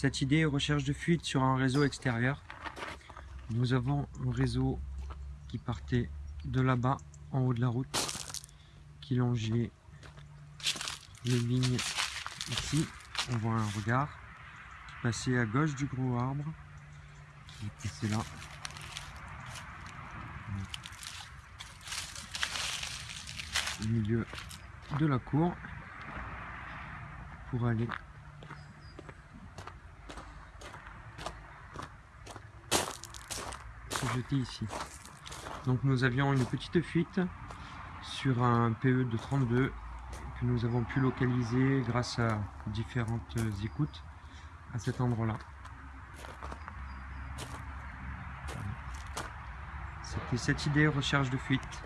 Cette idée recherche de fuite sur un réseau extérieur. Nous avons un réseau qui partait de là-bas, en haut de la route, qui longeait les lignes ici. On voit un regard qui passait à gauche du gros arbre, qui est là. Au milieu de la cour pour aller jeter ici. Donc nous avions une petite fuite sur un PE de 32 que nous avons pu localiser grâce à différentes écoutes à cet endroit-là. C'était cette idée recherche de fuite.